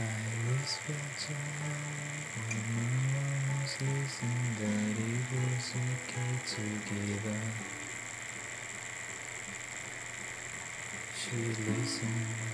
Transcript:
I whispered to her when no one was listening that it was okay to give up. She listened